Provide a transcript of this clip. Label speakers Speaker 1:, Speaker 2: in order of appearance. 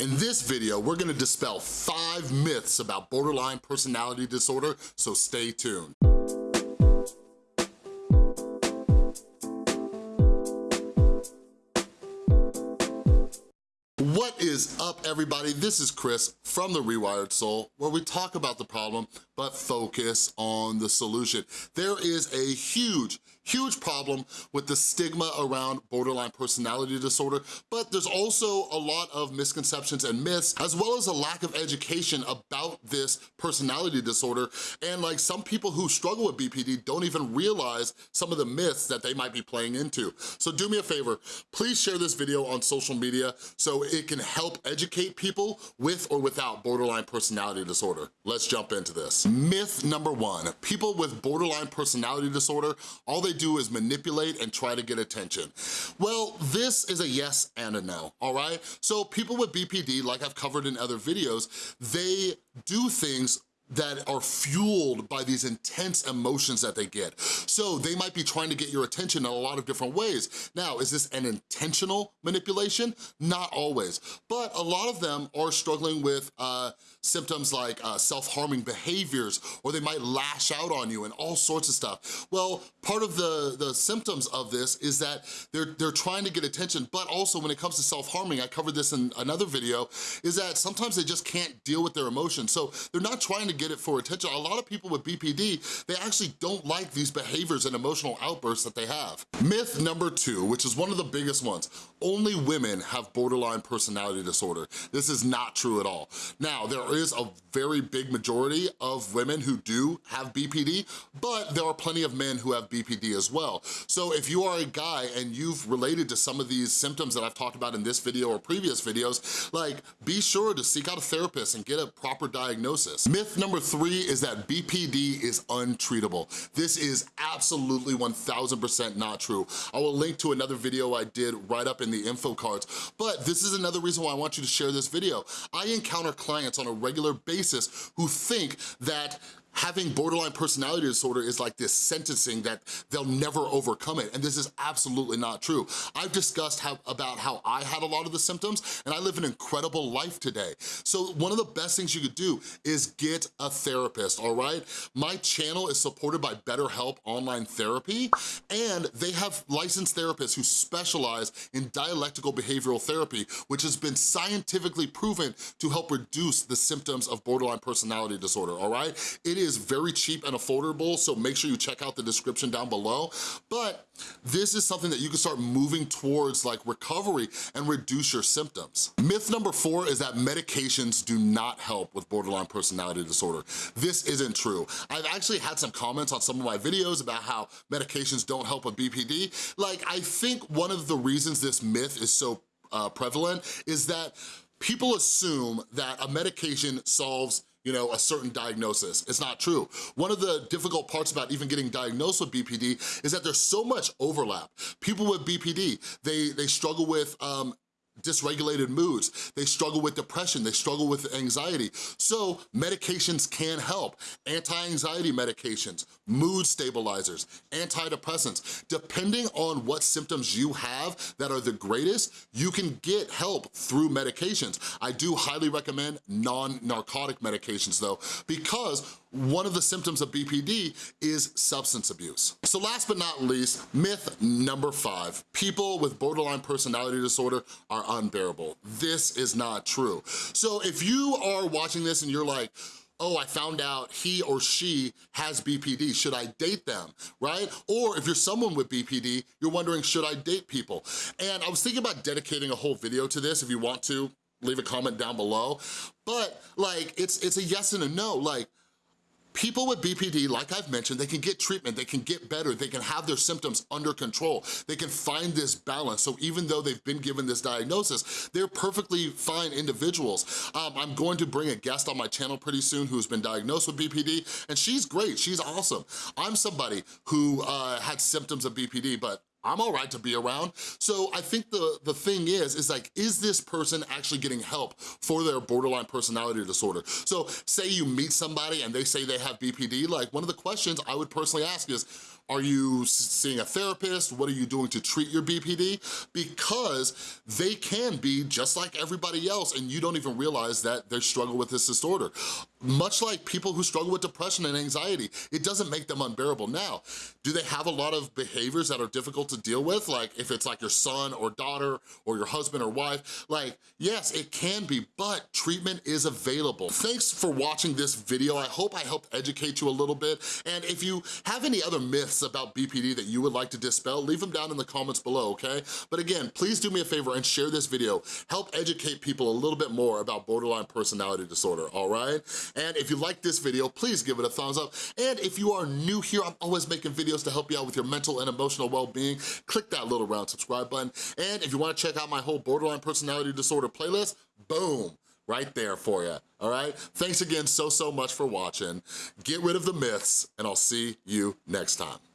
Speaker 1: In this video, we're gonna dispel five myths about borderline personality disorder, so stay tuned. What is up, everybody? This is Chris from The Rewired Soul, where we talk about the problem, but focus on the solution. There is a huge, huge problem with the stigma around borderline personality disorder, but there's also a lot of misconceptions and myths, as well as a lack of education about this personality disorder. And like some people who struggle with BPD don't even realize some of the myths that they might be playing into. So do me a favor, please share this video on social media so it can help educate people with or without borderline personality disorder. Let's jump into this. Myth number one, people with borderline personality disorder, all they do is manipulate and try to get attention. Well, this is a yes and a no, all right? So people with BPD, like I've covered in other videos, they do things that are fueled by these intense emotions that they get. So they might be trying to get your attention in a lot of different ways. Now, is this an intentional manipulation? Not always, but a lot of them are struggling with uh, symptoms like uh, self-harming behaviors, or they might lash out on you and all sorts of stuff. Well, part of the, the symptoms of this is that they're, they're trying to get attention, but also when it comes to self-harming, I covered this in another video, is that sometimes they just can't deal with their emotions. So they're not trying to get it for attention. A lot of people with BPD, they actually don't like these behaviors and emotional outbursts that they have. Myth number two, which is one of the biggest ones, only women have borderline personality disorder. This is not true at all. Now, there is a very big majority of women who do have BPD, but there are plenty of men who have BPD as well. So if you are a guy and you've related to some of these symptoms that I've talked about in this video or previous videos, like be sure to seek out a therapist and get a proper diagnosis. Myth number three is that BPD is untreatable. This is absolutely 1000% not true. I will link to another video I did right up in the info cards, but this is another reason why I want you to share this video. I encounter clients on a regular basis who think that having borderline personality disorder is like this sentencing that they'll never overcome it, and this is absolutely not true. I've discussed how, about how I had a lot of the symptoms, and I live an incredible life today. So one of the best things you could do is get a therapist, all right? My channel is supported by BetterHelp Online Therapy, and they have licensed therapists who specialize in dialectical behavioral therapy, which has been scientifically proven to help reduce the symptoms of borderline personality disorder, all right? It is is very cheap and affordable, so make sure you check out the description down below. But this is something that you can start moving towards like recovery and reduce your symptoms. Myth number four is that medications do not help with borderline personality disorder. This isn't true. I've actually had some comments on some of my videos about how medications don't help with BPD. Like, I think one of the reasons this myth is so uh, prevalent is that people assume that a medication solves you know, a certain diagnosis. It's not true. One of the difficult parts about even getting diagnosed with BPD is that there's so much overlap. People with BPD, they, they struggle with um, dysregulated moods, they struggle with depression, they struggle with anxiety. So medications can help. Anti-anxiety medications, mood stabilizers, antidepressants. Depending on what symptoms you have that are the greatest, you can get help through medications. I do highly recommend non-narcotic medications though, because one of the symptoms of BPD is substance abuse. So last but not least, myth number five, people with borderline personality disorder are unbearable. This is not true. So if you are watching this and you're like, oh, I found out he or she has BPD, should I date them, right? Or if you're someone with BPD, you're wondering, should I date people? And I was thinking about dedicating a whole video to this if you want to, leave a comment down below. But like, it's, it's a yes and a no. Like, People with BPD, like I've mentioned, they can get treatment, they can get better, they can have their symptoms under control, they can find this balance. So even though they've been given this diagnosis, they're perfectly fine individuals. Um, I'm going to bring a guest on my channel pretty soon who's been diagnosed with BPD, and she's great, she's awesome. I'm somebody who uh, had symptoms of BPD, but I'm all right to be around. So I think the, the thing is, is like, is this person actually getting help for their borderline personality disorder? So say you meet somebody and they say they have BPD, like one of the questions I would personally ask is, are you seeing a therapist? What are you doing to treat your BPD? Because they can be just like everybody else and you don't even realize that they struggle with this disorder. Much like people who struggle with depression and anxiety, it doesn't make them unbearable. Now, do they have a lot of behaviors that are difficult to deal with? Like if it's like your son or daughter or your husband or wife, like yes, it can be, but treatment is available. Thanks for watching this video. I hope I helped educate you a little bit. And if you have any other myths about BPD that you would like to dispel, leave them down in the comments below, okay? But again, please do me a favor and share this video. Help educate people a little bit more about borderline personality disorder, all right? And if you like this video, please give it a thumbs up. And if you are new here, I'm always making videos to help you out with your mental and emotional well-being. Click that little round subscribe button. And if you wanna check out my whole borderline personality disorder playlist, boom, right there for you, all right? Thanks again so, so much for watching. Get rid of the myths, and I'll see you next time.